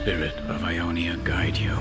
spirit of Ionia guide you.